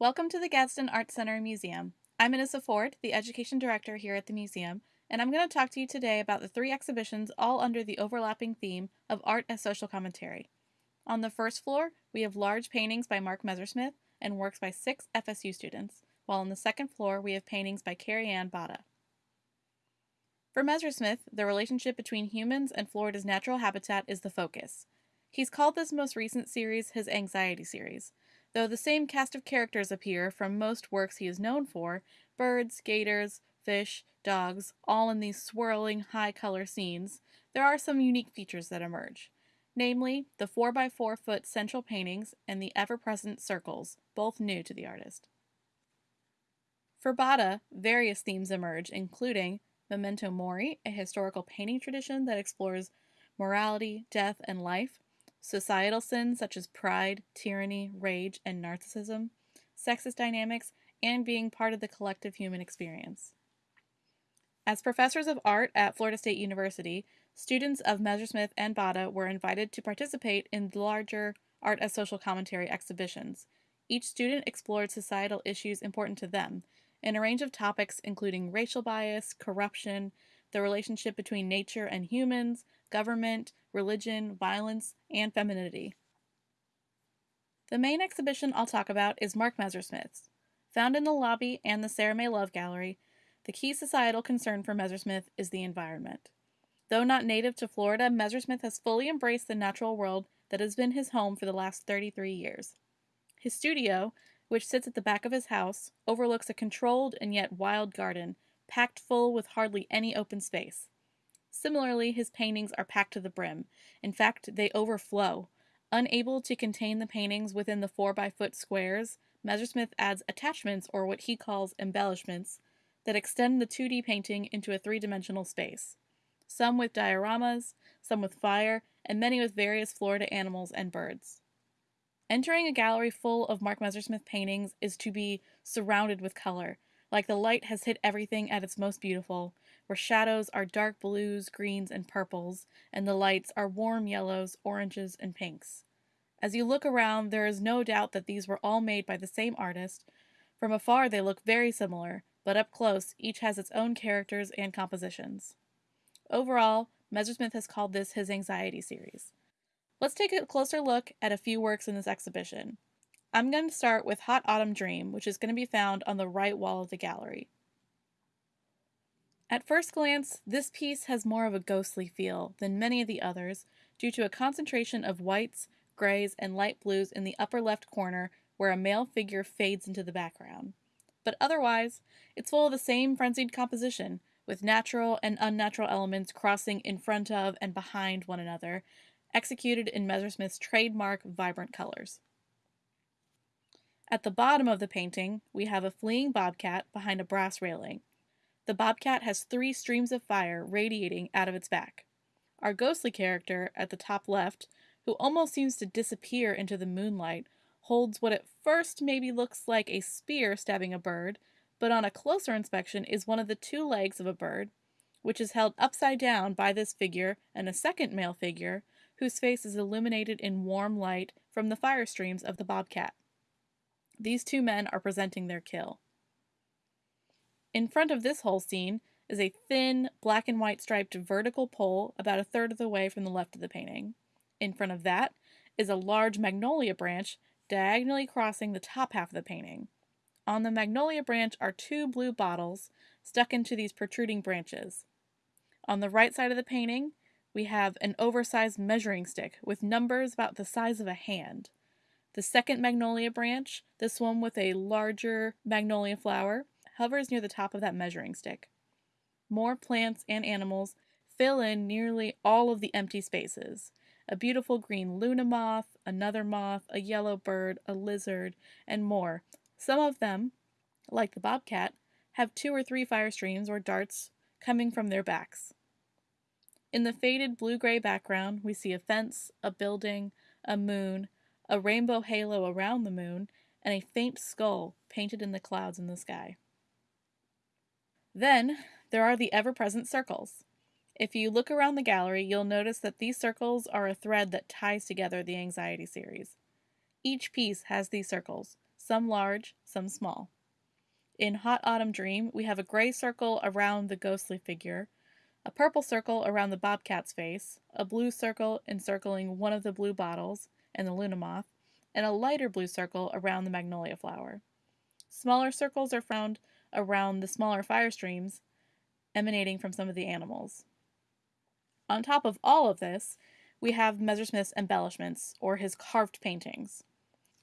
Welcome to the Gadsden Art Center and Museum. I'm Anissa Ford, the Education Director here at the museum, and I'm going to talk to you today about the three exhibitions all under the overlapping theme of art as social commentary. On the first floor, we have large paintings by Mark Messersmith and works by six FSU students, while on the second floor we have paintings by Carrie Ann Botta. For Messersmith, the relationship between humans and Florida's natural habitat is the focus. He's called this most recent series his Anxiety series. Though the same cast of characters appear from most works he is known for birds, gators, fish, dogs, all in these swirling, high color scenes there are some unique features that emerge. Namely, the 4x4 foot central paintings and the ever present circles, both new to the artist. For Botta, various themes emerge, including Memento Mori, a historical painting tradition that explores morality, death, and life, societal sins such as pride, tyranny, rage, and narcissism, sexist dynamics, and being part of the collective human experience. As professors of art at Florida State University, students of Messersmith and Botta were invited to participate in the larger Art as Social Commentary exhibitions. Each student explored societal issues important to them in a range of topics including racial bias, corruption, the relationship between nature and humans, government, religion, violence, and femininity. The main exhibition I'll talk about is Mark Messersmith's. Found in the lobby and the Sarah May Love Gallery, the key societal concern for Messersmith is the environment. Though not native to Florida, Messersmith has fully embraced the natural world that has been his home for the last 33 years. His studio, which sits at the back of his house, overlooks a controlled and yet wild garden, packed full with hardly any open space. Similarly, his paintings are packed to the brim. In fact, they overflow. Unable to contain the paintings within the 4 by foot squares, Messersmith adds attachments, or what he calls embellishments, that extend the 2D painting into a three dimensional space. Some with dioramas, some with fire, and many with various Florida animals and birds. Entering a gallery full of Mark Messersmith paintings is to be surrounded with color, like the light has hit everything at its most beautiful, where shadows are dark blues, greens, and purples, and the lights are warm yellows, oranges, and pinks. As you look around, there is no doubt that these were all made by the same artist. From afar, they look very similar, but up close, each has its own characters and compositions. Overall, Messersmith has called this his Anxiety series. Let's take a closer look at a few works in this exhibition. I'm going to start with Hot Autumn Dream, which is going to be found on the right wall of the gallery. At first glance, this piece has more of a ghostly feel than many of the others due to a concentration of whites, grays, and light blues in the upper left corner where a male figure fades into the background. But otherwise, it's full of the same frenzied composition, with natural and unnatural elements crossing in front of and behind one another, executed in Messersmith's trademark vibrant colors. At the bottom of the painting, we have a fleeing bobcat behind a brass railing. The bobcat has three streams of fire radiating out of its back. Our ghostly character at the top left, who almost seems to disappear into the moonlight, holds what at first maybe looks like a spear stabbing a bird, but on a closer inspection is one of the two legs of a bird, which is held upside down by this figure and a second male figure, whose face is illuminated in warm light from the fire streams of the bobcat. These two men are presenting their kill. In front of this whole scene is a thin, black and white striped vertical pole about a third of the way from the left of the painting. In front of that is a large magnolia branch diagonally crossing the top half of the painting. On the magnolia branch are two blue bottles stuck into these protruding branches. On the right side of the painting, we have an oversized measuring stick with numbers about the size of a hand. The second magnolia branch, this one with a larger magnolia flower, hovers near the top of that measuring stick. More plants and animals fill in nearly all of the empty spaces. A beautiful green luna moth, another moth, a yellow bird, a lizard, and more. Some of them, like the bobcat, have two or three fire streams or darts coming from their backs. In the faded blue gray background, we see a fence, a building, a moon, a rainbow halo around the moon, and a faint skull painted in the clouds in the sky. Then, there are the ever-present circles. If you look around the gallery, you'll notice that these circles are a thread that ties together the Anxiety series. Each piece has these circles, some large, some small. In Hot Autumn Dream, we have a gray circle around the ghostly figure, a purple circle around the bobcat's face, a blue circle encircling one of the blue bottles and the Luna moth, and a lighter blue circle around the magnolia flower. Smaller circles are found around the smaller fire streams emanating from some of the animals. On top of all of this, we have Messersmith's embellishments, or his carved paintings.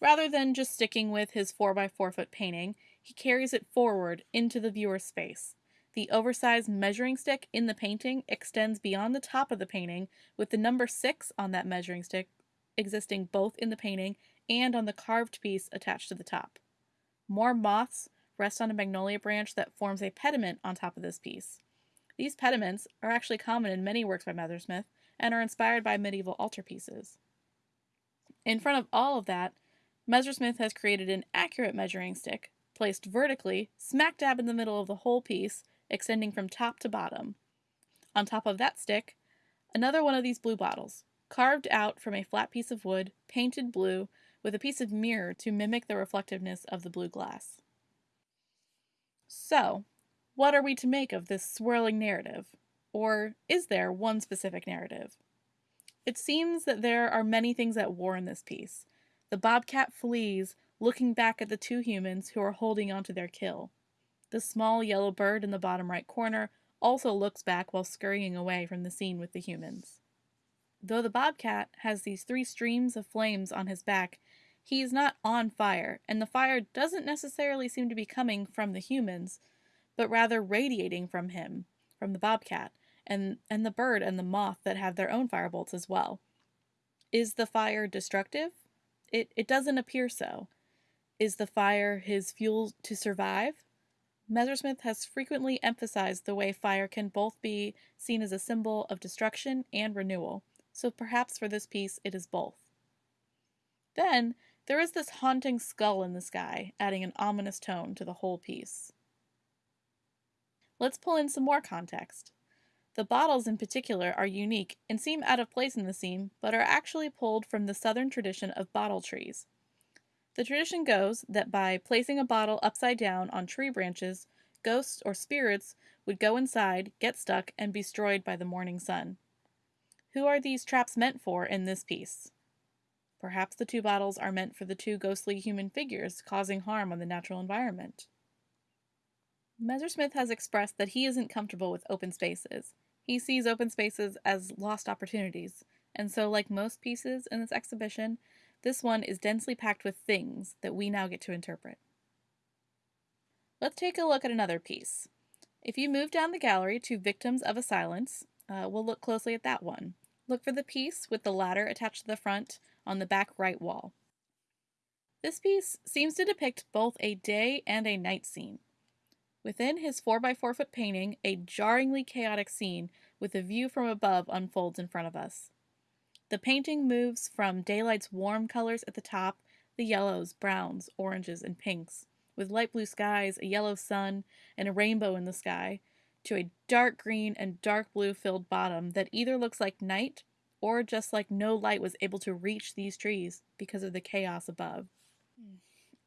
Rather than just sticking with his 4x4 foot painting, he carries it forward into the viewer's space. The oversized measuring stick in the painting extends beyond the top of the painting, with the number 6 on that measuring stick existing both in the painting and on the carved piece attached to the top. More moths rest on a magnolia branch that forms a pediment on top of this piece. These pediments are actually common in many works by Messersmith and are inspired by medieval altarpieces. In front of all of that, Messersmith has created an accurate measuring stick, placed vertically, smack dab in the middle of the whole piece, extending from top to bottom. On top of that stick, another one of these blue bottles, carved out from a flat piece of wood, painted blue, with a piece of mirror to mimic the reflectiveness of the blue glass. So, what are we to make of this swirling narrative? Or is there one specific narrative? It seems that there are many things at war in this piece. The bobcat flees, looking back at the two humans who are holding onto their kill. The small yellow bird in the bottom right corner also looks back while scurrying away from the scene with the humans. Though the bobcat has these three streams of flames on his back, he is not on fire, and the fire doesn't necessarily seem to be coming from the humans, but rather radiating from him, from the bobcat, and, and the bird and the moth that have their own firebolts as well. Is the fire destructive? It, it doesn't appear so. Is the fire his fuel to survive? Messersmith has frequently emphasized the way fire can both be seen as a symbol of destruction and renewal, so perhaps for this piece it is both. Then, there is this haunting skull in the sky, adding an ominous tone to the whole piece. Let's pull in some more context. The bottles in particular are unique and seem out of place in the scene, but are actually pulled from the southern tradition of bottle trees. The tradition goes that by placing a bottle upside down on tree branches, ghosts or spirits would go inside, get stuck, and be destroyed by the morning sun. Who are these traps meant for in this piece? Perhaps the two bottles are meant for the two ghostly human figures causing harm on the natural environment. Messersmith has expressed that he isn't comfortable with open spaces. He sees open spaces as lost opportunities, and so, like most pieces in this exhibition, this one is densely packed with things that we now get to interpret. Let's take a look at another piece. If you move down the gallery to Victims of a Silence, uh, we'll look closely at that one. Look for the piece with the ladder attached to the front on the back right wall. This piece seems to depict both a day and a night scene. Within his 4x4 foot painting, a jarringly chaotic scene with a view from above unfolds in front of us. The painting moves from daylight's warm colors at the top, the yellows, browns, oranges, and pinks, with light blue skies, a yellow sun, and a rainbow in the sky, to a dark green and dark blue filled bottom that either looks like night or just like no light was able to reach these trees because of the chaos above. Hmm.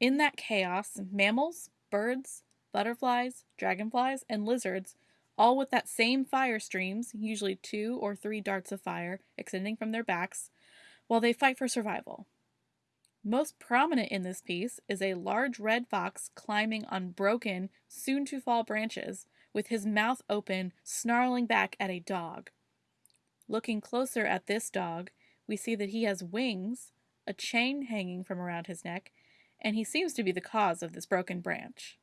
In that chaos, mammals, birds, butterflies, dragonflies, and lizards, all with that same fire streams, usually two or three darts of fire extending from their backs, while they fight for survival. Most prominent in this piece is a large red fox climbing on broken, soon to fall branches, with his mouth open, snarling back at a dog. Looking closer at this dog, we see that he has wings, a chain hanging from around his neck, and he seems to be the cause of this broken branch.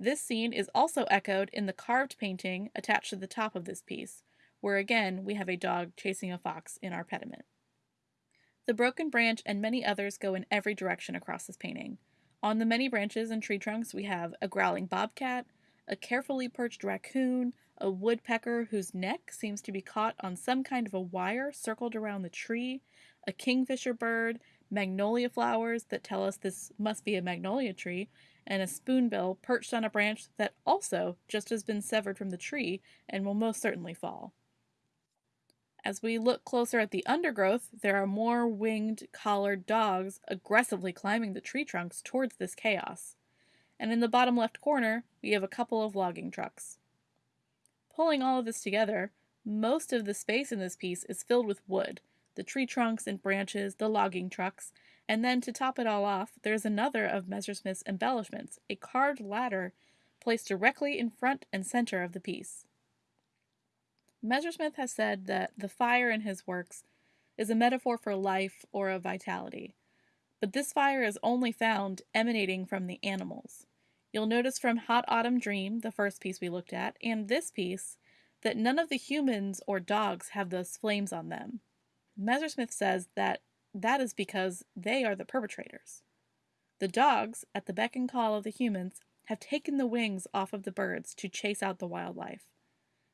This scene is also echoed in the carved painting attached to the top of this piece, where again we have a dog chasing a fox in our pediment. The broken branch and many others go in every direction across this painting. On the many branches and tree trunks we have a growling bobcat, a carefully perched raccoon, a woodpecker whose neck seems to be caught on some kind of a wire circled around the tree, a kingfisher bird, magnolia flowers that tell us this must be a magnolia tree, and a spoonbill perched on a branch that also just has been severed from the tree and will most certainly fall. As we look closer at the undergrowth, there are more winged collared dogs aggressively climbing the tree trunks towards this chaos. And in the bottom left corner, we have a couple of logging trucks. Pulling all of this together, most of the space in this piece is filled with wood the tree trunks and branches, the logging trucks, and then to top it all off, there's another of Messersmith's embellishments, a carved ladder placed directly in front and center of the piece. Messersmith has said that the fire in his works is a metaphor for life or of vitality, but this fire is only found emanating from the animals. You'll notice from Hot Autumn Dream, the first piece we looked at, and this piece, that none of the humans or dogs have those flames on them. Messersmith says that that is because they are the perpetrators. The dogs, at the beck and call of the humans, have taken the wings off of the birds to chase out the wildlife.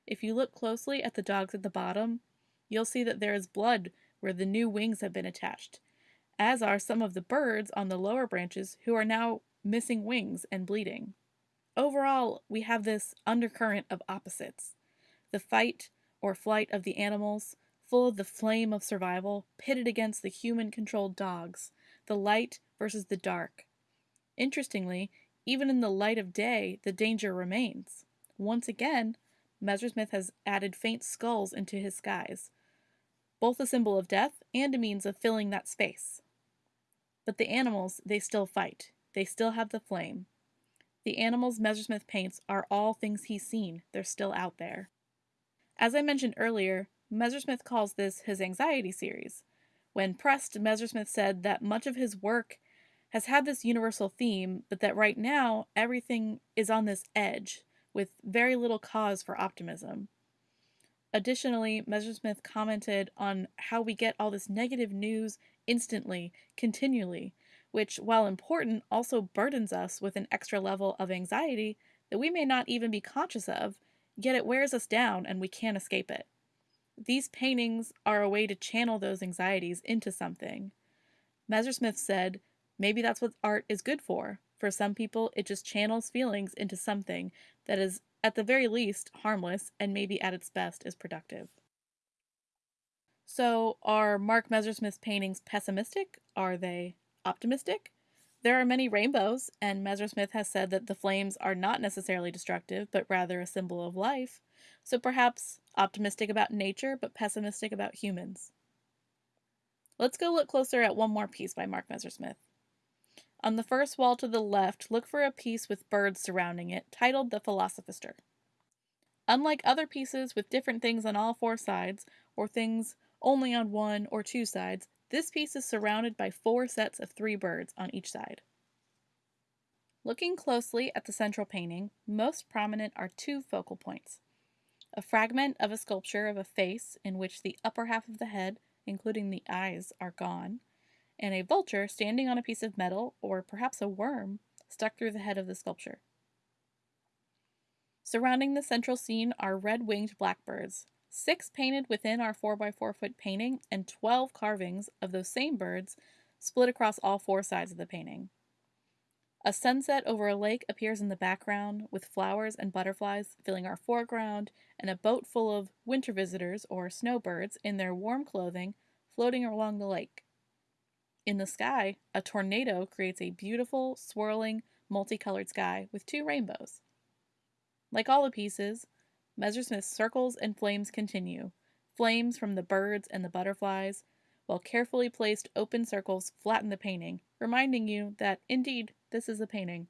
If you look closely at the dogs at the bottom, you'll see that there is blood where the new wings have been attached, as are some of the birds on the lower branches who are now missing wings and bleeding. Overall, we have this undercurrent of opposites the fight or flight of the animals, full of the flame of survival, pitted against the human controlled dogs, the light versus the dark. Interestingly, even in the light of day, the danger remains. Once again, Messersmith has added faint skulls into his skies, both a symbol of death and a means of filling that space. But the animals, they still fight. They still have the flame. The animals Messersmith paints are all things he's seen. They're still out there. As I mentioned earlier, Messersmith calls this his anxiety series. When pressed, Messersmith said that much of his work has had this universal theme, but that right now everything is on this edge with very little cause for optimism. Additionally, Messersmith commented on how we get all this negative news instantly, continually, which, while important, also burdens us with an extra level of anxiety that we may not even be conscious of, yet it wears us down and we can't escape it. These paintings are a way to channel those anxieties into something. Messersmith said, maybe that's what art is good for. For some people, it just channels feelings into something that is, at the very least, harmless and maybe at its best is productive. So, are Mark Messersmith's paintings pessimistic? Are they optimistic? There are many rainbows, and Messersmith has said that the flames are not necessarily destructive, but rather a symbol of life. So perhaps optimistic about nature, but pessimistic about humans. Let's go look closer at one more piece by Mark Messersmith. On the first wall to the left, look for a piece with birds surrounding it, titled The Philosophister. Unlike other pieces with different things on all four sides, or things only on one or two sides, this piece is surrounded by four sets of three birds on each side. Looking closely at the central painting, most prominent are two focal points. A fragment of a sculpture of a face in which the upper half of the head, including the eyes, are gone, and a vulture standing on a piece of metal, or perhaps a worm, stuck through the head of the sculpture. Surrounding the central scene are red winged blackbirds, six painted within our 4x4 foot painting, and 12 carvings of those same birds split across all four sides of the painting. A sunset over a lake appears in the background, with flowers and butterflies filling our foreground, and a boat full of winter visitors, or snowbirds, in their warm clothing, floating along the lake. In the sky, a tornado creates a beautiful, swirling, multicolored sky with two rainbows. Like all the pieces, Messersmith's circles and flames continue, flames from the birds and the butterflies, while carefully placed open circles flatten the painting, reminding you that, indeed, this is a painting.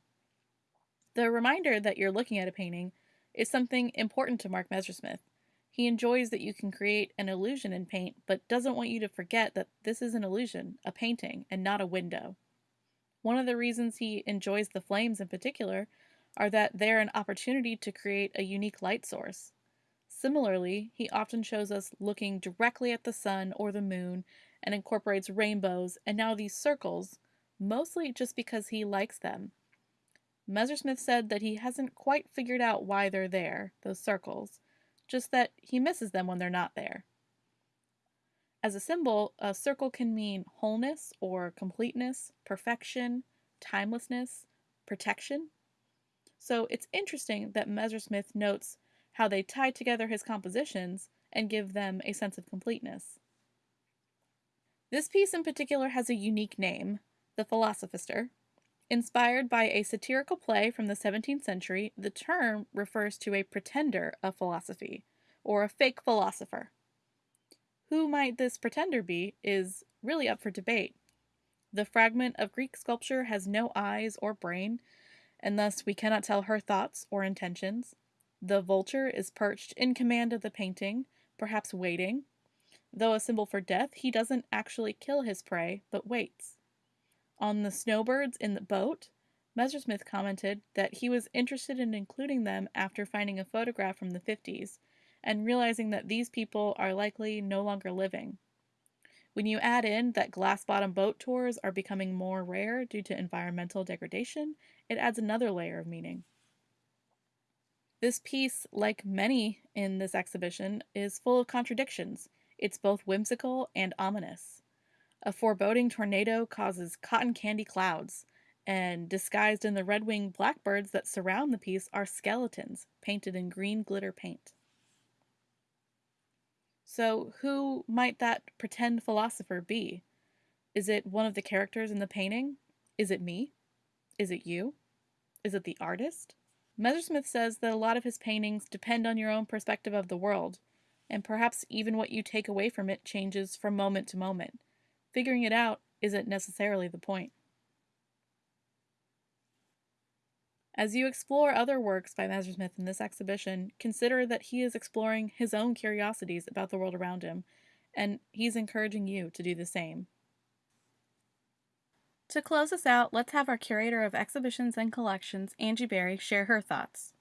The reminder that you're looking at a painting is something important to Mark Messersmith. He enjoys that you can create an illusion in paint, but doesn't want you to forget that this is an illusion, a painting, and not a window. One of the reasons he enjoys the flames in particular are that they're an opportunity to create a unique light source. Similarly, he often shows us looking directly at the sun or the moon and incorporates rainbows and now these circles, mostly just because he likes them. Messersmith said that he hasn't quite figured out why they're there, those circles, just that he misses them when they're not there. As a symbol, a circle can mean wholeness or completeness, perfection, timelessness, protection. So it's interesting that Messersmith notes how they tie together his compositions and give them a sense of completeness. This piece in particular has a unique name, The Philosophister. Inspired by a satirical play from the 17th century, the term refers to a pretender of philosophy, or a fake philosopher. Who might this pretender be is really up for debate. The fragment of Greek sculpture has no eyes or brain, and thus we cannot tell her thoughts or intentions. The vulture is perched in command of the painting, perhaps waiting, Though a symbol for death, he doesn't actually kill his prey, but waits. On the snowbirds in the boat, Messersmith commented that he was interested in including them after finding a photograph from the 50s and realizing that these people are likely no longer living. When you add in that glass bottom boat tours are becoming more rare due to environmental degradation, it adds another layer of meaning. This piece, like many in this exhibition, is full of contradictions it's both whimsical and ominous. A foreboding tornado causes cotton candy clouds, and disguised in the red winged blackbirds that surround the piece are skeletons painted in green glitter paint. So, who might that pretend philosopher be? Is it one of the characters in the painting? Is it me? Is it you? Is it the artist? Messersmith says that a lot of his paintings depend on your own perspective of the world, and perhaps even what you take away from it changes from moment to moment. Figuring it out isn't necessarily the point. As you explore other works by Messersmith in this exhibition, consider that he is exploring his own curiosities about the world around him, and he's encouraging you to do the same. To close us out, let's have our curator of exhibitions and collections, Angie Berry, share her thoughts.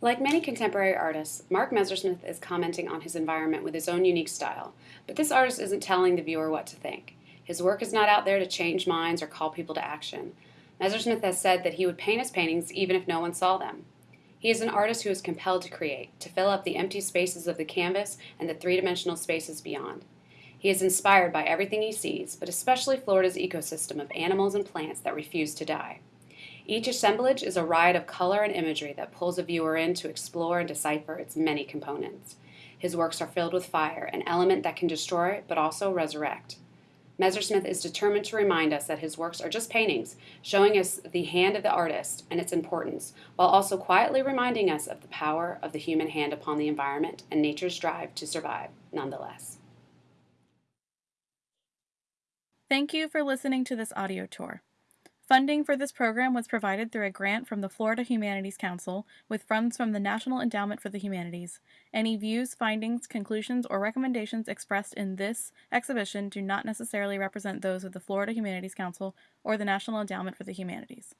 Like many contemporary artists, Mark Messersmith is commenting on his environment with his own unique style, but this artist isn't telling the viewer what to think. His work is not out there to change minds or call people to action. Messersmith has said that he would paint his paintings even if no one saw them. He is an artist who is compelled to create, to fill up the empty spaces of the canvas and the three dimensional spaces beyond. He is inspired by everything he sees, but especially Florida's ecosystem of animals and plants that refuse to die. Each assemblage is a ride of color and imagery that pulls a viewer in to explore and decipher its many components. His works are filled with fire, an element that can destroy it, but also resurrect. Messersmith is determined to remind us that his works are just paintings, showing us the hand of the artist and its importance, while also quietly reminding us of the power of the human hand upon the environment and nature's drive to survive, nonetheless. Thank you for listening to this audio tour. Funding for this program was provided through a grant from the Florida Humanities Council with funds from the National Endowment for the Humanities. Any views, findings, conclusions, or recommendations expressed in this exhibition do not necessarily represent those of the Florida Humanities Council or the National Endowment for the Humanities.